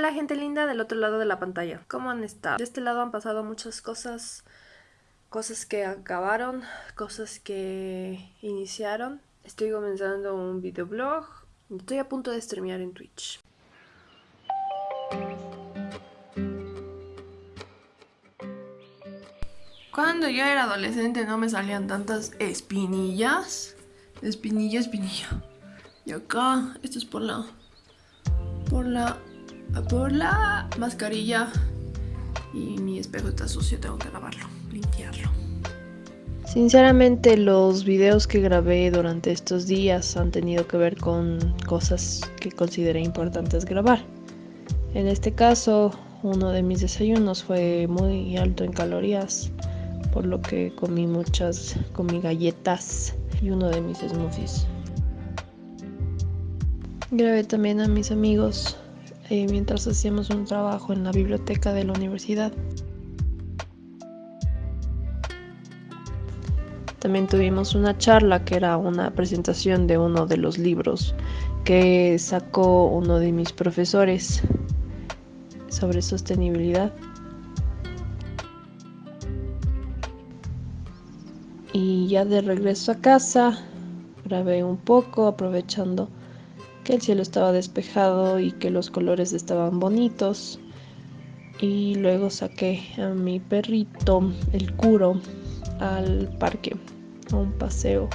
Hola gente linda del otro lado de la pantalla, ¿cómo han estado? De este lado han pasado muchas cosas, cosas que acabaron, cosas que iniciaron. Estoy comenzando un videoblog, estoy a punto de streamear en Twitch. Cuando yo era adolescente no me salían tantas espinillas. Espinilla, espinilla. Y acá, esto es por la... Por la por la mascarilla y mi espejo está sucio, tengo que lavarlo, limpiarlo. Sinceramente los videos que grabé durante estos días han tenido que ver con cosas que consideré importantes grabar. En este caso, uno de mis desayunos fue muy alto en calorías, por lo que comí muchas, comí galletas y uno de mis smoothies. Grabé también a mis amigos eh, mientras hacíamos un trabajo en la biblioteca de la universidad. También tuvimos una charla que era una presentación de uno de los libros que sacó uno de mis profesores sobre sostenibilidad. Y ya de regreso a casa, grabé un poco aprovechando que el cielo estaba despejado y que los colores estaban bonitos. Y luego saqué a mi perrito, el curo, al parque, a un paseo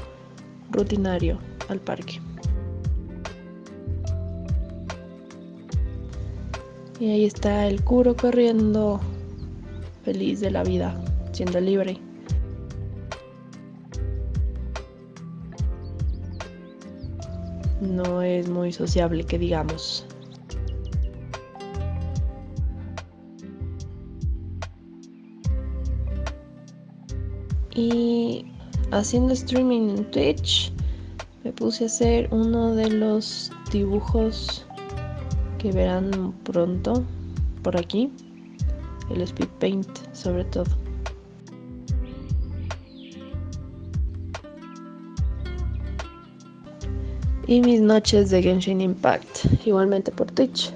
rutinario al parque. Y ahí está el curo corriendo, feliz de la vida, siendo libre. No es muy sociable que digamos. Y haciendo streaming en Twitch me puse a hacer uno de los dibujos que verán pronto por aquí, el speed paint sobre todo. Y mis noches de Genshin Impact, igualmente por Twitch.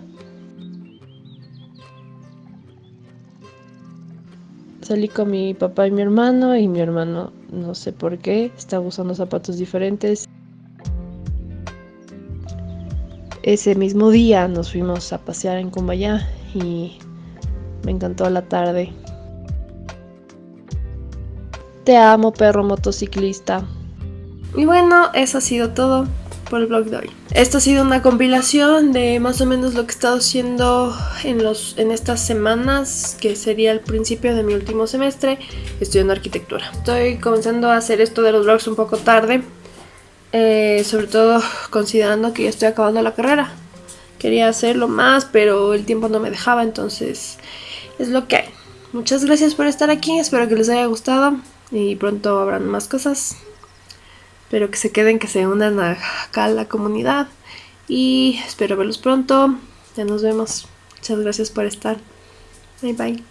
Salí con mi papá y mi hermano y mi hermano no sé por qué estaba usando zapatos diferentes. Ese mismo día nos fuimos a pasear en Kumbaya y me encantó la tarde. Te amo, perro motociclista. Y bueno, eso ha sido todo por el blog de hoy. Esto ha sido una compilación de más o menos lo que he estado haciendo en, los, en estas semanas, que sería el principio de mi último semestre, estudiando arquitectura. Estoy comenzando a hacer esto de los blogs un poco tarde, eh, sobre todo considerando que ya estoy acabando la carrera. Quería hacerlo más, pero el tiempo no me dejaba, entonces es lo que hay. Muchas gracias por estar aquí, espero que les haya gustado y pronto habrán más cosas. Espero que se queden, que se unan acá a la comunidad. Y espero verlos pronto. Ya nos vemos. Muchas gracias por estar. Bye bye.